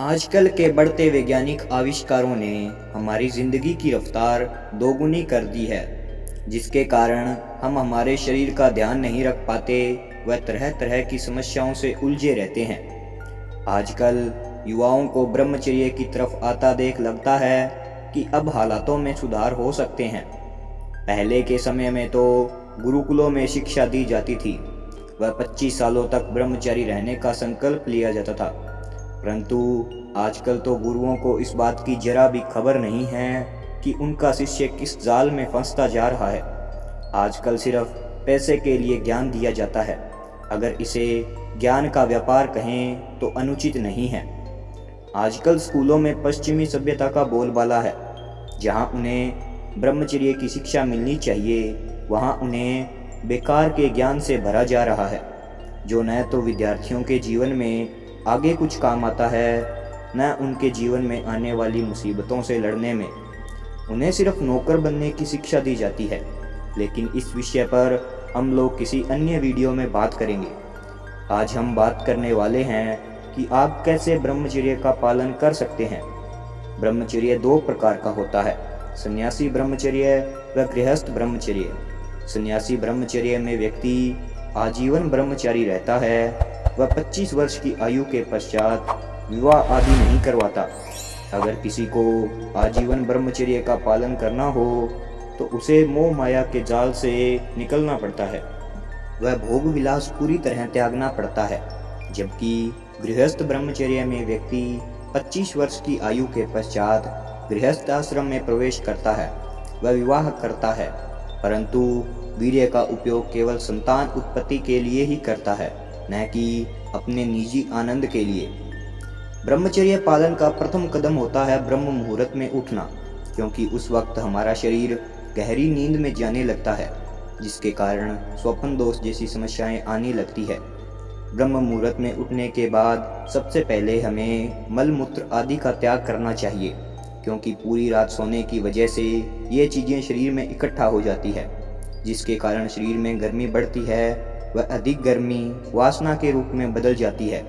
आजकल के बढ़ते वैज्ञानिक आविष्कारों ने हमारी ज़िंदगी की रफ्तार दोगुनी कर दी है, जिसके कारण हम हमारे शरीर का ध्यान नहीं रख पाते व तरह तरह की समस्याओं से उलझे रहते हैं। आजकल युवाओं को ब्रह्मचर्य की तरफ़ आता देख लगता है कि अब हालातों में सुधार हो सकते हैं। पहले के समय में तो गुरुकुलों में शिक्षा दी जाती थी वह 25 सालों तक ब्रह्मचारी रहने का संकल्प लिया जाता था। परंतु आजकल तो गुरुओं को इस बात की जरा भी खबर नहीं है कि उनका शिष्य किस जाल में फंसता जा रहा है। आजकल सिर्फ़ पैसे के लिए ज्ञान दिया जाता है। अगर इसे ज्ञान का व्यापार कहें तो अनुचित नहीं है। आजकल स्कूलों में पश्चिमी सभ्यता का बोलबाला है। जहाँ उन्हें ब्रह्मचर्य की शिक्षा मिलनी चाहिए, वहाँ उन्हें बेकार के ज्ञान से भरा जा रहा है। जो न तो विद्यार्थियों के जीवन में आगे कुछ काम आता है, न उनके जीवन में आने वाली मुसीबतों से लड़ने में। उन्हें सिर्फ़ नौकर बनने की शिक्षा दी जाती है, लेकिन इस विषय पर हम लोग किसी अन्य वीडियो में बात करेंगे। आज हम बात करने वाले हैं कि आप कैसे ब्रह्मचर्य का पालन कर सकते हैं। ब्रह्मचर्य दो प्रकार का होता है, सन्यासी ब्रह्मचर्य व गृहस्थ ब्रह्मचर्य। सन्यासी ब्रह्मचर्य में व्यक्ति आजीवन ब्रह्मचारी रहता है वह 25 वर्ष की आयु के पश्चात विवाह आदि नहीं करवाता। अगर किसी को आजीवन ब्रह्मचर्य का पालन करना हो तो उसे मोह माया के जाल से निकलना पड़ता है। वह भोग विलास पूरी तरह त्यागना पड़ता है, जबकि गृहस्थ ब्रह्मचर्य में व्यक्ति 25 वर्ष की आयु के पश्चात गृहस्थ आश्रम में प्रवेश करता है, वह विवाह करता है, परंतु वीर्य का उपयोग केवल संतान उत्पत्ति के लिए ही करता है। न कि अपने निजी आनंद के लिए। ब्रह्मचर्य पालन का प्रथम कदम होता है ब्रह्म मुहूर्त में उठना, क्योंकि उस वक्त हमारा शरीर गहरी नींद में जाने लगता है, जिसके कारण स्वप्न दोष जैसी समस्याएँ आने लगती है। ब्रह्म मुहूर्त में उठने के बाद सबसे पहले हमें मल मूत्र आदि का त्याग करना चाहिए, क्योंकि पूरी रात सोने की वजह से ये चीज़ें शरीर में इकट्ठा हो जाती है, जिसके कारण शरीर में गर्मी बढ़ती है वह अधिक गर्मी, वासना के रूप में बदल जाती है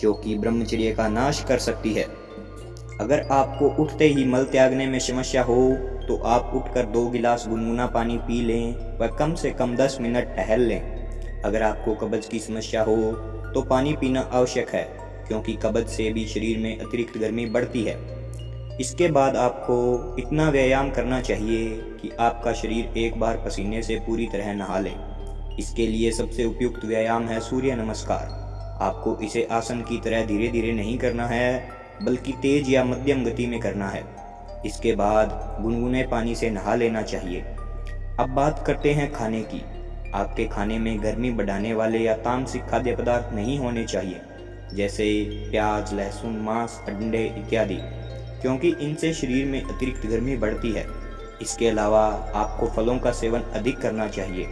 जो कि ब्रह्मचर्य का नाश कर सकती है। अगर आपको उठते ही मल त्यागने में समस्या हो तो आप उठकर दो गिलास गुनगुना पानी पी लें व कम से कम दस मिनट टहल लें। अगर आपको कब्ज की समस्या हो तो पानी पीना आवश्यक है, क्योंकि कब्ज से भी शरीर में अतिरिक्त गर्मी बढ़ती है। इसके बाद आपको इतना व्यायाम करना चाहिए कि आपका शरीर एक बार पसीने से पूरी तरह नहा ले। इसके लिए सबसे उपयुक्त व्यायाम है सूर्य नमस्कार। आपको इसे आसन की तरह धीरे धीरे नहीं करना है, बल्कि तेज या मध्यम गति में करना है। इसके बाद गुनगुने पानी से नहा लेना चाहिए। अब बात करते हैं खाने की। आपके खाने में गर्मी बढ़ाने वाले या तामसिक खाद्य पदार्थ नहीं होने चाहिए, जैसे प्याज, लहसुन, मांस, अंडे इत्यादि, क्योंकि इनसे शरीर में अतिरिक्त गर्मी बढ़ती है। इसके अलावा आपको फलों का सेवन अधिक करना चाहिए।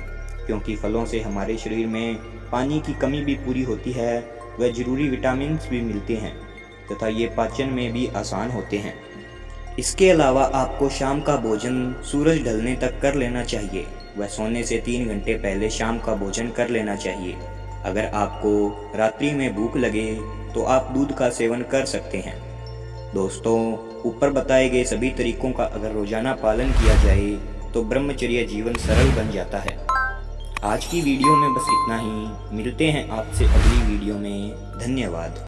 क्योंकि फलों से हमारे शरीर में पानी की कमी भी पूरी होती है व ज़रूरी विटामिन भी मिलते हैं, तथा ये पाचन में भी आसान होते हैं। इसके अलावा आपको शाम का भोजन सूरज ढलने तक कर लेना चाहिए। व सोने से तीन घंटे पहले शाम का भोजन कर लेना चाहिए। अगर आपको रात्रि में भूख लगे तो आप दूध का सेवन कर सकते हैं। दोस्तों, ऊपर बताए गए सभी तरीकों का अगर रोज़ाना पालन किया जाए तो ब्रह्मचर्य जीवन सरल बन जाता है। आज की वीडियो में बस इतना ही। मिलते हैं आपसे अगली वीडियो में। धन्यवाद।